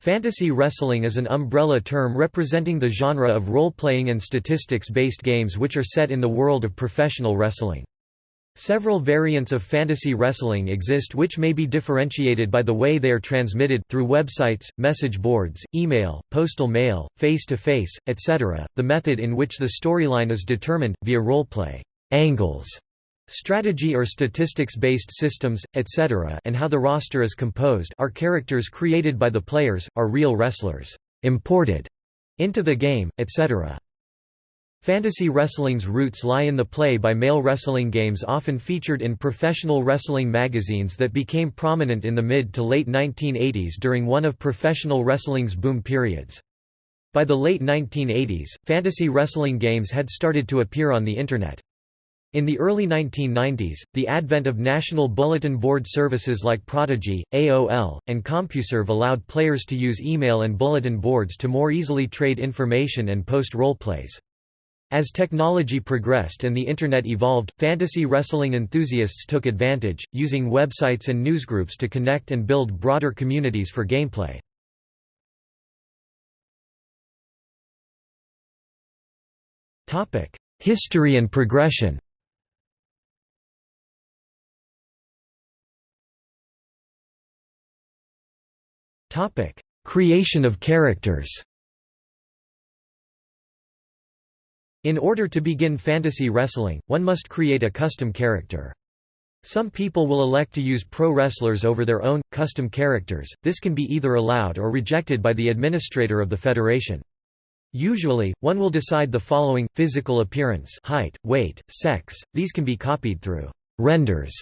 Fantasy wrestling is an umbrella term representing the genre of role-playing and statistics-based games which are set in the world of professional wrestling. Several variants of fantasy wrestling exist which may be differentiated by the way they are transmitted through websites, message boards, email, postal mail, face-to-face, -face, etc., the method in which the storyline is determined, via roleplay angles, strategy or statistics-based systems, etc. and how the roster is composed are characters created by the players, are real wrestlers imported into the game, etc. Fantasy wrestling's roots lie in the play-by-mail wrestling games often featured in professional wrestling magazines that became prominent in the mid to late 1980s during one of professional wrestling's boom periods. By the late 1980s, fantasy wrestling games had started to appear on the Internet. In the early 1990s, the advent of national bulletin board services like Prodigy, AOL, and CompuServe allowed players to use email and bulletin boards to more easily trade information and post roleplays. As technology progressed and the Internet evolved, fantasy wrestling enthusiasts took advantage, using websites and newsgroups to connect and build broader communities for gameplay. History and progression Creation of characters. In order to begin fantasy wrestling, one must create a custom character. Some people will elect to use pro wrestlers over their own, custom characters, this can be either allowed or rejected by the administrator of the federation. Usually, one will decide the following, physical appearance height, weight, sex, these can be copied through renders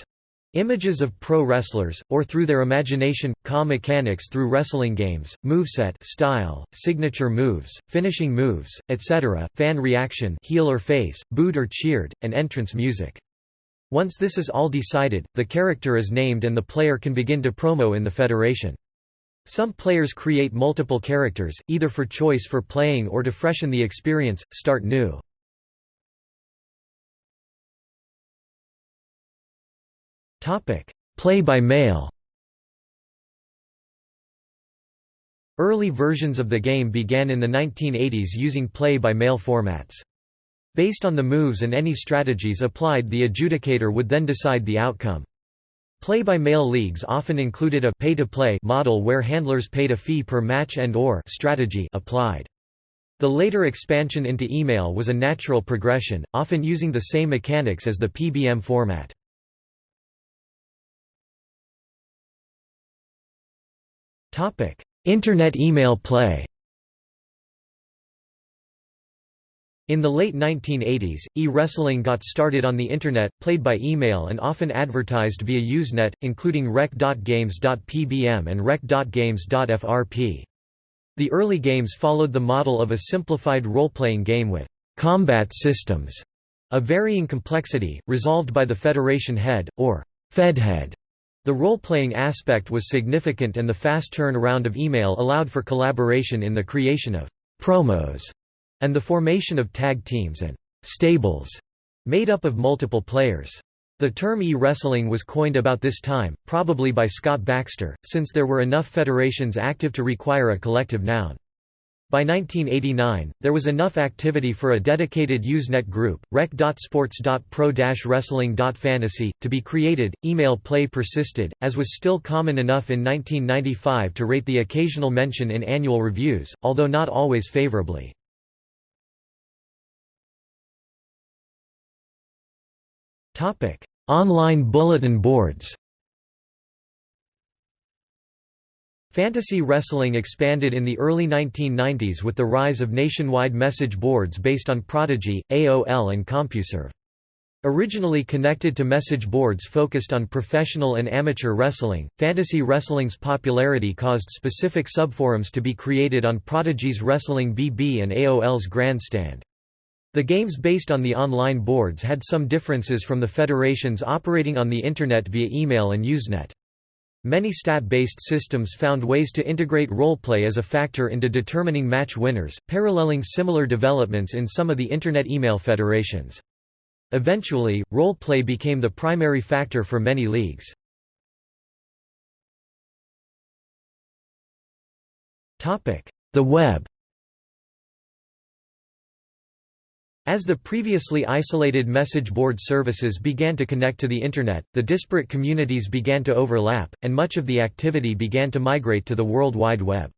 Images of pro wrestlers, or through their imagination, ka mechanics through wrestling games, moveset style, signature moves, finishing moves, etc., fan reaction heel or face, booed or cheered, and entrance music. Once this is all decided, the character is named and the player can begin to promo in the federation. Some players create multiple characters, either for choice for playing or to freshen the experience, start new. Play-by-mail Early versions of the game began in the 1980s using play-by-mail formats. Based on the moves and any strategies applied the adjudicator would then decide the outcome. Play-by-mail leagues often included a pay-to-play model where handlers paid a fee per match and or strategy applied. The later expansion into email was a natural progression, often using the same mechanics as the PBM format. Internet email play. In the late 1980s, e-wrestling got started on the Internet, played by email and often advertised via Usenet, including rec.games.pbm and rec.games.frp. The early games followed the model of a simplified role-playing game with «combat systems» of varying complexity, resolved by the Federation head, or «fedhead» The role-playing aspect was significant and the fast turnaround of email allowed for collaboration in the creation of «promos» and the formation of tag teams and «stables» made up of multiple players. The term e-wrestling was coined about this time, probably by Scott Baxter, since there were enough federations active to require a collective noun. By 1989, there was enough activity for a dedicated Usenet group, rec.sports.pro-wrestling.fantasy, to be created. Email play persisted, as was still common enough in 1995 to rate the occasional mention in annual reviews, although not always favorably. Online bulletin boards Fantasy wrestling expanded in the early 1990s with the rise of nationwide message boards based on Prodigy, AOL and CompuServe. Originally connected to message boards focused on professional and amateur wrestling, fantasy wrestling's popularity caused specific subforums to be created on Prodigy's Wrestling BB and AOL's Grandstand. The games based on the online boards had some differences from the federations operating on the Internet via email and Usenet. Many stat-based systems found ways to integrate roleplay as a factor into determining match winners, paralleling similar developments in some of the Internet email federations. Eventually, roleplay became the primary factor for many leagues. The web As the previously isolated message board services began to connect to the Internet, the disparate communities began to overlap, and much of the activity began to migrate to the World Wide Web.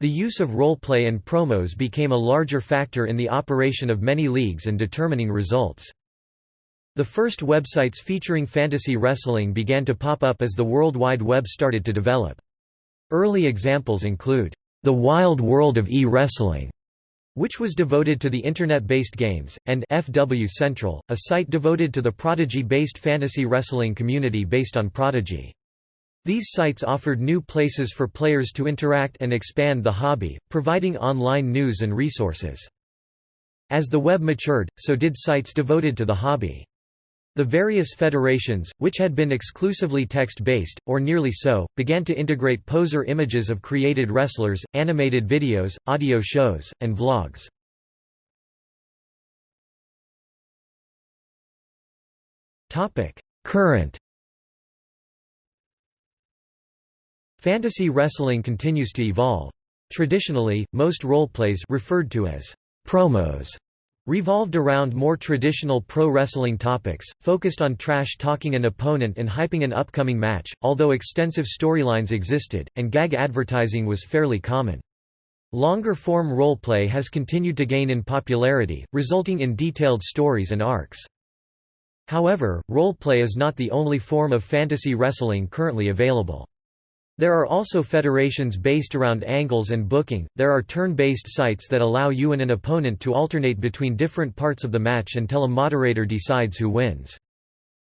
The use of roleplay and promos became a larger factor in the operation of many leagues and determining results. The first websites featuring fantasy wrestling began to pop up as the World Wide Web started to develop. Early examples include, "...the wild world of e-wrestling", which was devoted to the Internet-based games, and FW Central, a site devoted to the Prodigy-based fantasy wrestling community based on Prodigy. These sites offered new places for players to interact and expand the hobby, providing online news and resources. As the web matured, so did sites devoted to the hobby. The various federations, which had been exclusively text-based, or nearly so, began to integrate poser images of created wrestlers, animated videos, audio shows, and vlogs. Current Fantasy wrestling continues to evolve. Traditionally, most roleplays referred to as promos revolved around more traditional pro wrestling topics, focused on trash-talking an opponent and hyping an upcoming match, although extensive storylines existed, and gag advertising was fairly common. Longer-form roleplay has continued to gain in popularity, resulting in detailed stories and arcs. However, roleplay is not the only form of fantasy wrestling currently available. There are also federations based around angles and booking. There are turn-based sites that allow you and an opponent to alternate between different parts of the match until a moderator decides who wins.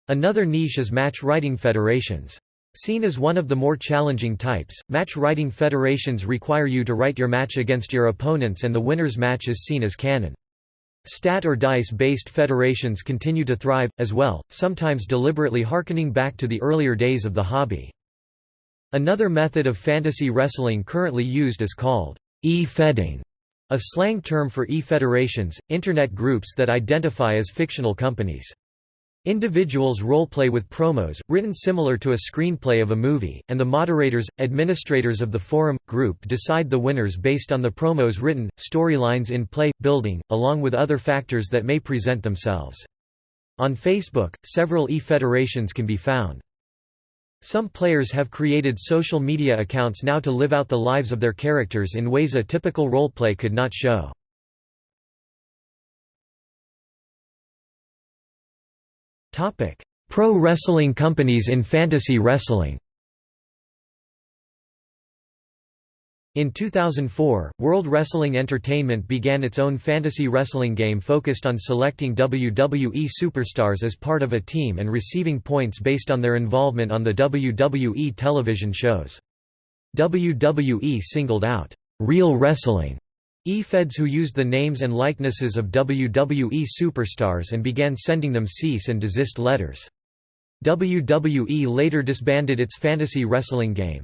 Another niche is match writing federations. Seen as one of the more challenging types, match writing federations require you to write your match against your opponents and the winner's match is seen as canon. Stat or dice-based federations continue to thrive, as well, sometimes deliberately harkening back to the earlier days of the hobby. Another method of fantasy wrestling currently used is called e-fedding, a slang term for e-federations, internet groups that identify as fictional companies. Individuals roleplay with promos, written similar to a screenplay of a movie, and the moderators, administrators of the forum, group decide the winners based on the promos written, storylines in play, building, along with other factors that may present themselves. On Facebook, several e-federations can be found. Some players have created social media accounts now to live out the lives of their characters in ways a typical roleplay could not show. Pro wrestling companies in fantasy wrestling In 2004, World Wrestling Entertainment began its own fantasy wrestling game focused on selecting WWE superstars as part of a team and receiving points based on their involvement on the WWE television shows. WWE singled out, "...real wrestling", E-feds who used the names and likenesses of WWE superstars and began sending them cease and desist letters. WWE later disbanded its fantasy wrestling game.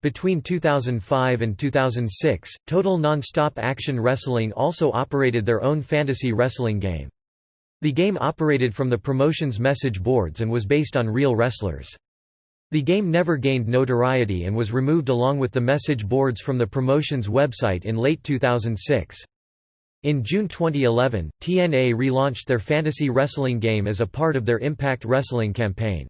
Between 2005 and 2006, Total Nonstop Action Wrestling also operated their own fantasy wrestling game. The game operated from the promotion's message boards and was based on real wrestlers. The game never gained notoriety and was removed along with the message boards from the promotion's website in late 2006. In June 2011, TNA relaunched their fantasy wrestling game as a part of their Impact Wrestling campaign.